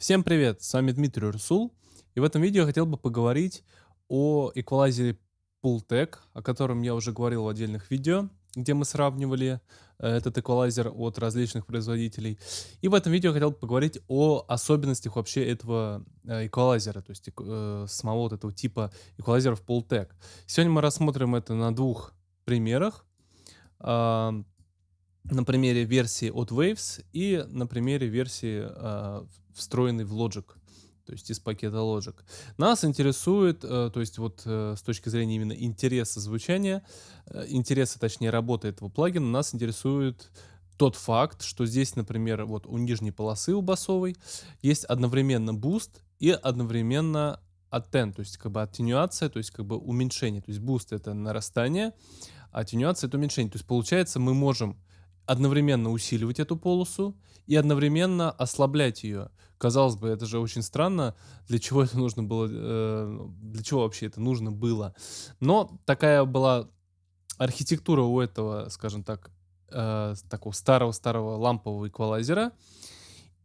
Всем привет, с вами Дмитрий Урсул, и в этом видео я хотел бы поговорить о эквалайзере Pultec, о котором я уже говорил в отдельных видео, где мы сравнивали э, этот эквалайзер от различных производителей. И в этом видео я хотел бы поговорить о особенностях вообще этого эквалайзера, то есть э, самого вот этого типа эквалайзеров Pultec. Сегодня мы рассмотрим это на двух примерах. На примере версии от Waves и на примере версии э, встроенный в Logic, то есть из пакета Logic. Нас интересует, э, то есть вот э, с точки зрения именно интереса звучания, э, интереса, точнее, работы этого плагина, нас интересует тот факт, что здесь, например, вот у нижней полосы у басовой есть одновременно буст и одновременно atten, то есть как бы аттенюация, то есть как бы уменьшение. То есть буст это нарастание, а аттенюация это уменьшение. То есть получается мы можем одновременно усиливать эту полосу и одновременно ослаблять ее. Казалось бы, это же очень странно, для чего это нужно было, э, для чего вообще это нужно было. Но такая была архитектура у этого, скажем так, э, такого старого-старого лампового эквалайзера.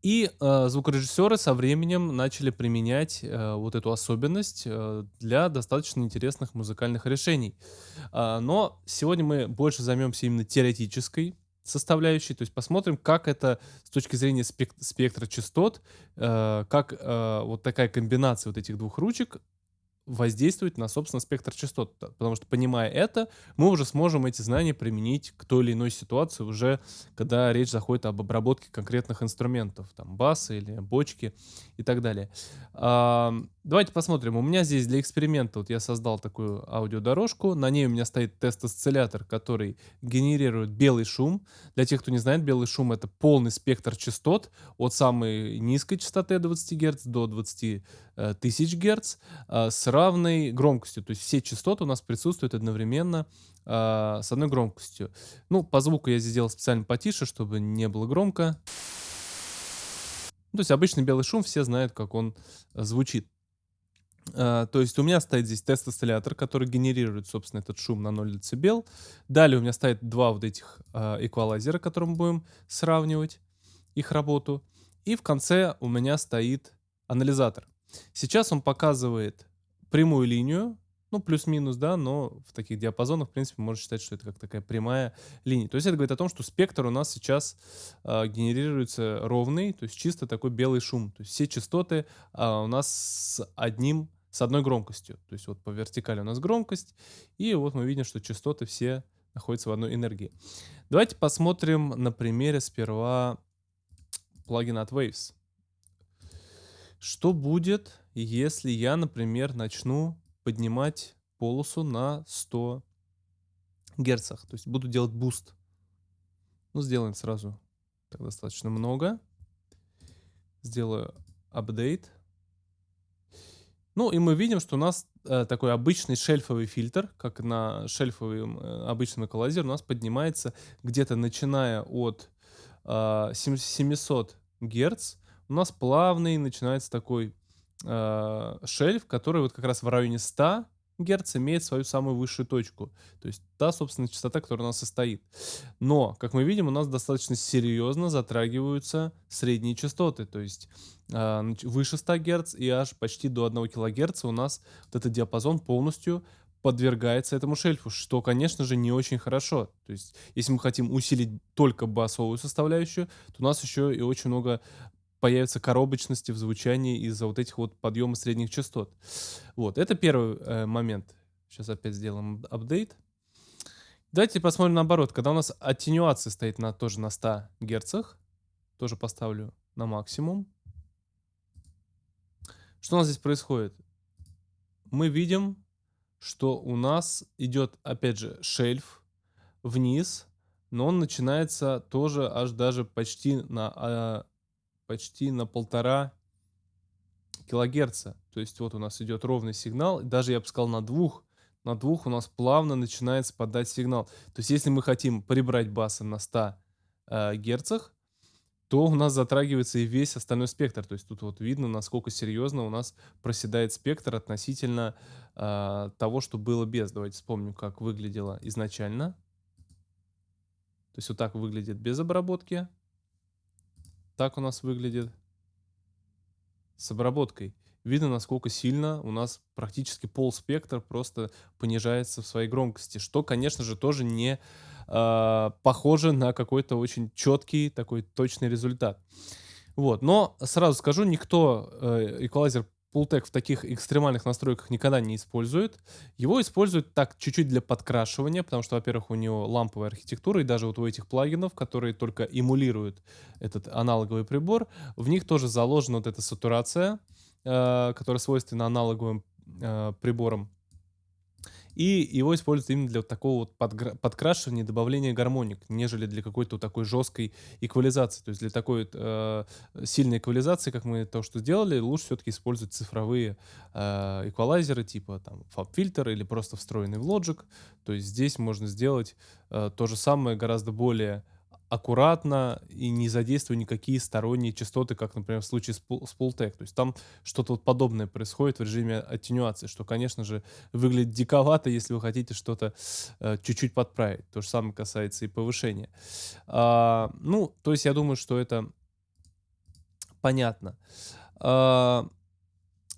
И э, звукорежиссеры со временем начали применять э, вот эту особенность э, для достаточно интересных музыкальных решений. Э, но сегодня мы больше займемся именно теоретической составляющей, то есть посмотрим, как это с точки зрения спек спектра частот, э, как э, вот такая комбинация вот этих двух ручек воздействовать на, собственно, спектр частот. Потому что, понимая это, мы уже сможем эти знания применить к той или иной ситуации уже, когда речь заходит об обработке конкретных инструментов, там, баса или бочки и так далее. А, давайте посмотрим. У меня здесь для эксперимента вот я создал такую аудиодорожку. На ней у меня стоит тест-осциллятор, который генерирует белый шум. Для тех, кто не знает, белый шум — это полный спектр частот от самой низкой частоты 20 Гц до 20 Э, тысяч Гц а, с равной громкостью. То есть все частоты у нас присутствуют одновременно а, с одной громкостью. Ну, по звуку я здесь сделал специально потише, чтобы не было громко. Ну, то есть обычный белый шум, все знают, как он э, звучит. Uh, то есть у меня стоит здесь тест-осциллятор, который генерирует, собственно, этот шум на 0 дБ. Далее у меня стоит два вот этих uh, эквалайзера, которые мы будем сравнивать их работу. И в конце у меня стоит анализатор. Сейчас он показывает прямую линию, ну, плюс-минус, да, но в таких диапазонах, в принципе, можно считать, что это как такая прямая линия. То есть это говорит о том, что спектр у нас сейчас э, генерируется ровный, то есть чисто такой белый шум. То есть все частоты э, у нас с одним, с одной громкостью. То есть вот по вертикали у нас громкость, и вот мы видим, что частоты все находятся в одной энергии. Давайте посмотрим на примере сперва плагина от Waves. Что будет, если я, например, начну поднимать полосу на 100 герцах? То есть буду делать буст. Ну, сделаем сразу так достаточно много. Сделаю апдейт. Ну, и мы видим, что у нас э, такой обычный шельфовый фильтр, как на шельфовом э, обычном эквалайзере, у нас поднимается где-то начиная от э, 700 герц у нас плавный начинается такой э, шельф, который вот как раз в районе 100 Гц имеет свою самую высшую точку. То есть та, собственно, частота, которая у нас состоит. Но, как мы видим, у нас достаточно серьезно затрагиваются средние частоты. То есть э, выше 100 Гц и аж почти до 1 кГц у нас вот этот диапазон полностью подвергается этому шельфу, что, конечно же, не очень хорошо. То есть, если мы хотим усилить только басовую составляющую, то у нас еще и очень много появится коробочности в звучании из-за вот этих вот подъема средних частот. Вот, это первый э, момент. Сейчас опять сделаем апдейт. Давайте посмотрим наоборот. Когда у нас аттенюация стоит на, тоже на 100 герцах, тоже поставлю на максимум. Что у нас здесь происходит? Мы видим, что у нас идет, опять же, шельф вниз, но он начинается тоже аж даже почти на а, почти на полтора килогерца. То есть вот у нас идет ровный сигнал, даже я бы сказал на двух, на двух у нас плавно начинает спадать сигнал. То есть если мы хотим прибрать баса на 100 э, герцах, то у нас затрагивается и весь остальной спектр. То есть тут вот видно, насколько серьезно у нас проседает спектр относительно э, того, что было без. Давайте вспомним, как выглядело изначально. То есть вот так выглядит без обработки так у нас выглядит. с обработкой. Видно, насколько сильно у нас практически пол спектра просто понижается в своей громкости, что, конечно же, тоже не э, похоже на какой-то очень четкий такой точный результат. Вот, но сразу скажу, никто э, эквалайзер Pultec в таких экстремальных настройках никогда не использует. Его используют так чуть-чуть для подкрашивания, потому что, во-первых, у него ламповая архитектура, и даже вот у этих плагинов, которые только эмулируют этот аналоговый прибор, в них тоже заложена вот эта сатурация, э, которая свойственна аналоговым э, приборам. И его используют именно для вот такого вот подкрашивания, добавления гармоник, нежели для какой-то вот такой жесткой эквализации. То есть для такой э, сильной эквализации, как мы то, что сделали, лучше все-таки использовать цифровые э, эквалайзеры, типа там FabFilter или просто встроенный в Logic. То есть здесь можно сделать э, то же самое гораздо более аккуратно и не задействуя никакие сторонние частоты, как, например, в случае с, Pultec. То есть там что-то вот подобное происходит в режиме аттенюации, что, конечно же, выглядит диковато, если вы хотите что-то э, чуть-чуть подправить. То же самое касается и повышения. А, ну, то есть я думаю, что это понятно. А,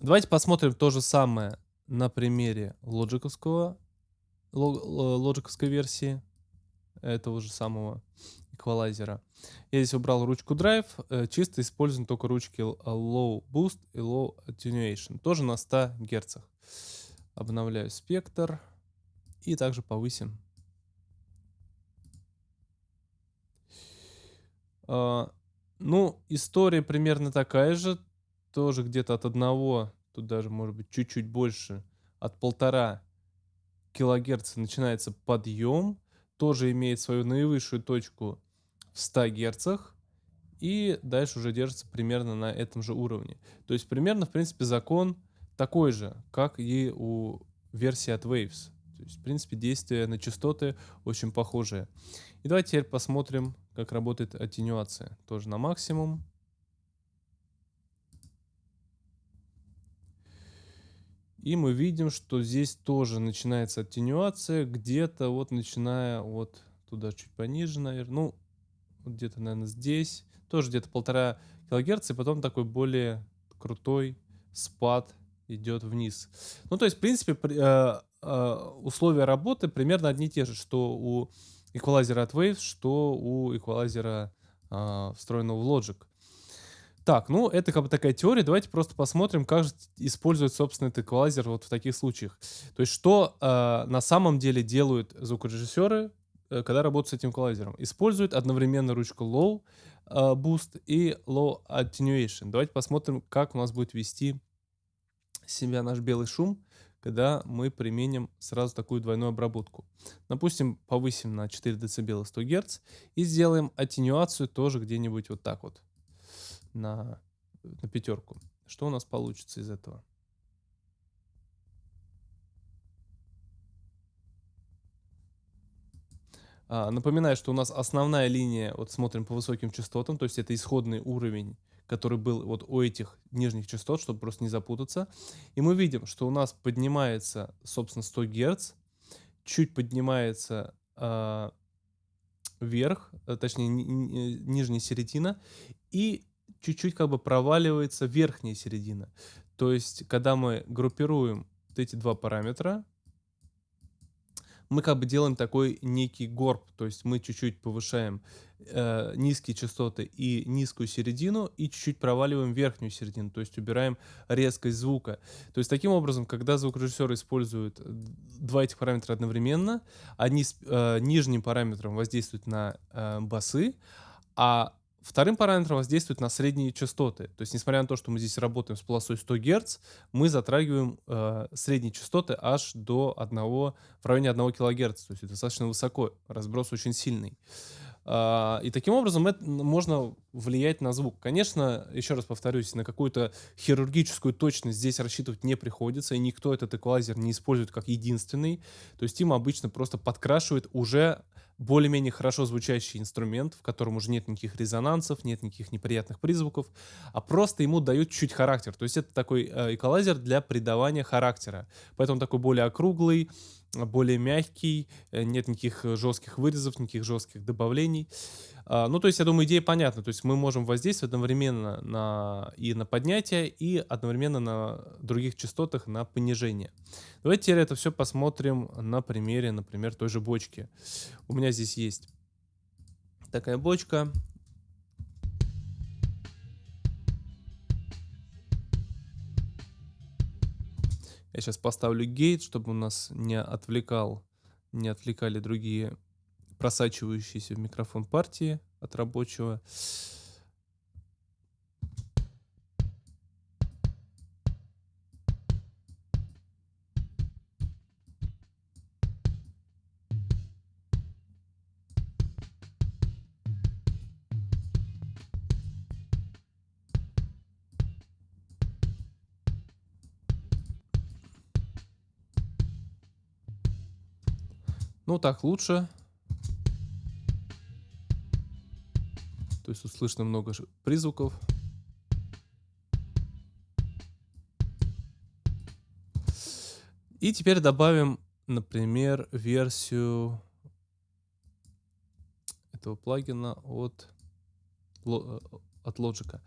давайте посмотрим то же самое на примере лоджиковского, лоджиковской версии этого же самого эквалайзера. Я здесь убрал ручку Drive, э, чисто используем только ручки Low Boost и Low Attenuation, тоже на 100 Гц. Обновляю спектр и также повысим. А, ну, история примерно такая же, тоже где-то от одного, тут даже может быть чуть-чуть больше, от полтора килогерца начинается подъем, тоже имеет свою наивысшую точку в 100 герцах и дальше уже держится примерно на этом же уровне. То есть примерно, в принципе, закон такой же, как и у версии от Waves. То есть, в принципе, действие на частоты очень похожее. И давайте теперь посмотрим, как работает аттенюация. Тоже на максимум. И мы видим, что здесь тоже начинается аттенюация, где-то вот начиная вот туда чуть пониже, наверное. Ну, где-то, наверное, здесь. Тоже где-то полтора килогерца, и потом такой более крутой спад идет вниз. Ну, то есть, в принципе, э, э, условия работы примерно одни и те же, что у эквалайзера от Waves, что у эквалайзера встроенного в Logic. Так, ну это как бы такая теория. Давайте просто посмотрим, как же использует, собственно, этот эквалайзер вот в таких случаях. То есть, что э, на самом деле делают звукорежиссеры, когда работают с этим эквалайзером. Используют одновременно ручку Low uh, Boost и Low Attenuation. Давайте посмотрим, как у нас будет вести себя наш белый шум, когда мы применим сразу такую двойную обработку. Допустим, повысим на 4 дБ 100 Гц и сделаем аттенюацию тоже где-нибудь вот так вот на, на пятерку. Что у нас получится из этого? Напоминаю, что у нас основная линия, вот смотрим по высоким частотам, то есть это исходный уровень, который был вот у этих нижних частот, чтобы просто не запутаться. И мы видим, что у нас поднимается, собственно, 100 Гц, чуть поднимается э, вверх, э, точнее ни, нижняя середина, и чуть-чуть как бы проваливается верхняя середина. То есть, когда мы группируем вот эти два параметра, мы как бы делаем такой некий горб, то есть мы чуть-чуть повышаем э, низкие частоты и низкую середину, и чуть-чуть проваливаем верхнюю середину, то есть убираем резкость звука. То есть таким образом, когда звукорежиссер использует два этих параметра одновременно, они с э, нижним параметром воздействуют на э, басы, а Вторым параметром воздействует на средние частоты. То есть, несмотря на то, что мы здесь работаем с полосой 100 Гц, мы затрагиваем э, средние частоты аж до 1, в районе 1 кГц. То есть это достаточно высоко, разброс очень сильный. Uh, и таким образом это, можно влиять на звук. Конечно, еще раз повторюсь, на какую-то хирургическую точность здесь рассчитывать не приходится, и никто этот эквалайзер не использует как единственный. То есть им обычно просто подкрашивает уже более-менее хорошо звучащий инструмент, в котором уже нет никаких резонансов, нет никаких неприятных призвуков, а просто ему дают чуть характер. То есть это такой э, эквалайзер для придавания характера. Поэтому такой более округлый, более мягкий, э, нет никаких жестких вырезов, никаких жестких добавлений. А, ну, то есть, я думаю, идея понятна. То есть мы можем воздействовать одновременно на, и на поднятие, и одновременно на других частотах на понижение. Давайте теперь это все посмотрим на примере, например, той же бочки. У меня здесь есть такая бочка. Я сейчас поставлю гейт, чтобы у нас не отвлекал, не отвлекали другие просачивающиеся в микрофон партии от рабочего. Ну так лучше. То есть тут слышно много призвуков. И теперь добавим, например, версию этого плагина от, от Logic.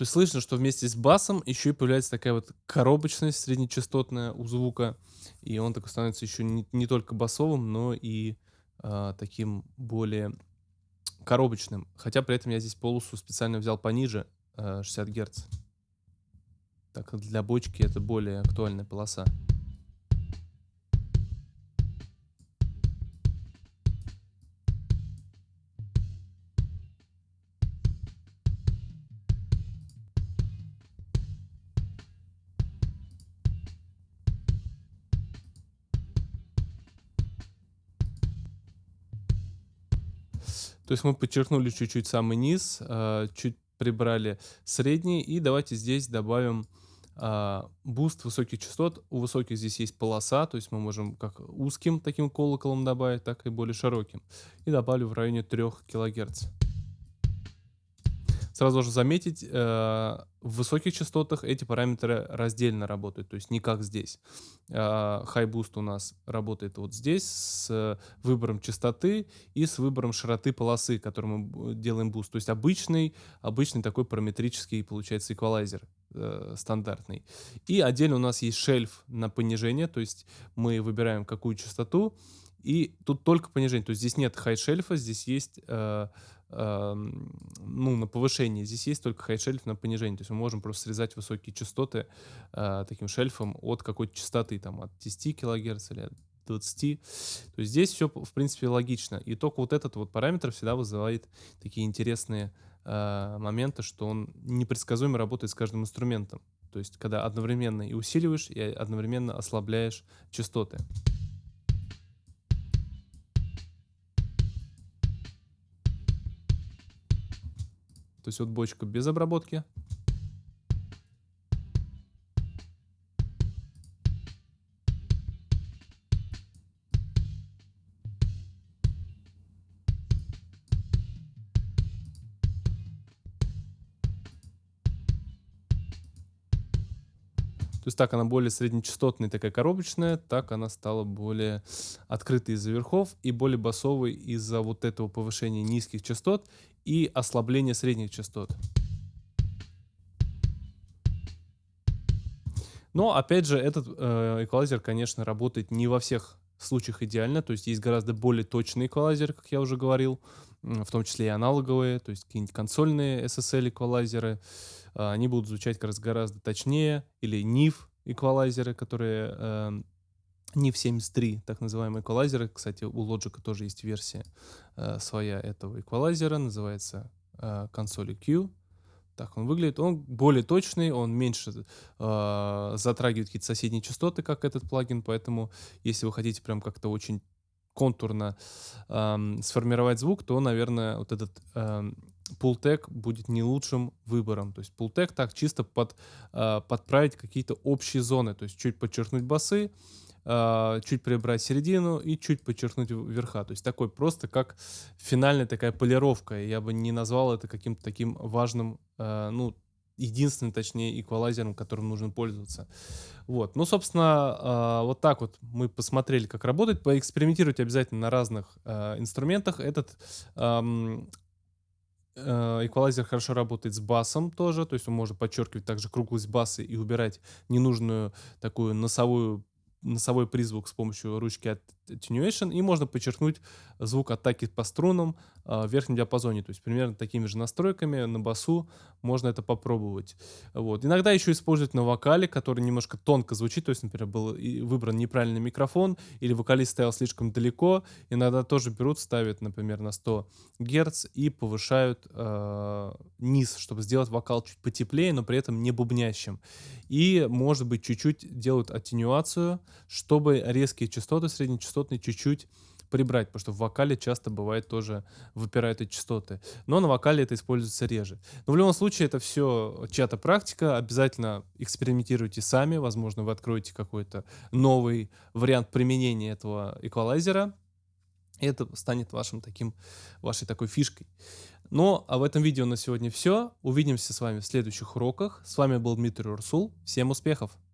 То есть слышно, что вместе с басом еще и появляется такая вот коробочность среднечастотная у звука. И он такой становится еще не, не только басовым, но и э, таким более коробочным. Хотя при этом я здесь полосу специально взял пониже, э, 60 Гц. Так для бочки это более актуальная полоса. То есть мы подчеркнули чуть-чуть самый низ, а, чуть прибрали средний. И давайте здесь добавим а, буст высоких частот. У высоких здесь есть полоса, то есть мы можем как узким таким колоколом добавить, так и более широким. И добавлю в районе 3 кГц. Сразу должен заметить, э, в высоких частотах эти параметры раздельно работают, то есть не как здесь. Э, high Boost у нас работает вот здесь с выбором частоты и с выбором широты полосы, которым мы делаем буст. То есть обычный, обычный такой параметрический получается эквалайзер э, стандартный. И отдельно у нас есть шельф на понижение, то есть мы выбираем какую частоту, и тут только понижение, то есть здесь нет high-шельфа, здесь есть э, ну, на повышение. Здесь есть только high-шельф на понижение. То есть мы можем просто срезать высокие частоты э, таким шельфом от какой-то частоты, там, от 10 кГц или от 20. То есть здесь все, в принципе, логично. И только вот этот вот параметр всегда вызывает такие интересные э, моменты, что он непредсказуемо работает с каждым инструментом. То есть когда одновременно и усиливаешь, и одновременно ослабляешь частоты. То есть вот бочка без обработки. То есть так она более среднечастотная, такая коробочная, так она стала более открытой из-за верхов и более басовой из-за вот этого повышения низких частот и ослабления средних частот. Но, опять же, этот э, эквалайзер, конечно, работает не во всех случаях идеально. То есть есть гораздо более точные эквалайзеры, как я уже говорил, в том числе и аналоговые, то есть какие-нибудь консольные SSL эквалайзеры. Э, они будут звучать раз гораздо точнее. Или NIF эквалайзеры, которые э, NIF 73, так называемые эквалайзеры. Кстати, у Logic тоже есть версия э, своя этого эквалайзера, называется э, консоли Q. Так он выглядит. Он более точный, он меньше э, затрагивает какие-то соседние частоты, как этот плагин, поэтому если вы хотите прям как-то очень контурно э, сформировать звук, то, наверное, вот этот э, Pultec будет не лучшим выбором. То есть Pultec так чисто под, э, подправить какие-то общие зоны, то есть чуть подчеркнуть басы, чуть прибрать середину и чуть подчеркнуть верха. То есть такой просто как финальная такая полировка. Я бы не назвал это каким-то таким важным, а, ну, единственным, точнее, эквалайзером, которым нужно пользоваться. Вот. Ну, собственно, а, вот так вот мы посмотрели, как работает. Поэкспериментируйте обязательно на разных инструментах. Этот эквалайзер хорошо работает с басом тоже, то есть он может подчеркивать также круглость баса и убирать ненужную такую носовую носовой призвук с помощью ручки Attenuation, и можно подчеркнуть звук атаки по струнам э, в верхнем диапазоне. То есть примерно такими же настройками на басу можно это попробовать. Вот. Иногда еще используют на вокале, который немножко тонко звучит, то есть, например, был выбран неправильный микрофон, или вокалист стоял слишком далеко. Иногда тоже берут, ставят, например, на 100 Гц и повышают э, низ, чтобы сделать вокал чуть потеплее, но при этом не бубнящим. И, может быть, чуть-чуть делают аттенюацию, чтобы резкие частоты среднечастотные чуть-чуть прибрать, потому что в вокале часто бывает тоже выпирают эти частоты. Но на вокале это используется реже. Но в любом случае это все чья-то практика. Обязательно экспериментируйте сами. Возможно, вы откроете какой-то новый вариант применения этого эквалайзера. И это станет вашим таким, вашей такой фишкой. Ну, а в этом видео на сегодня все. Увидимся с вами в следующих уроках. С вами был Дмитрий Урсул. Всем успехов!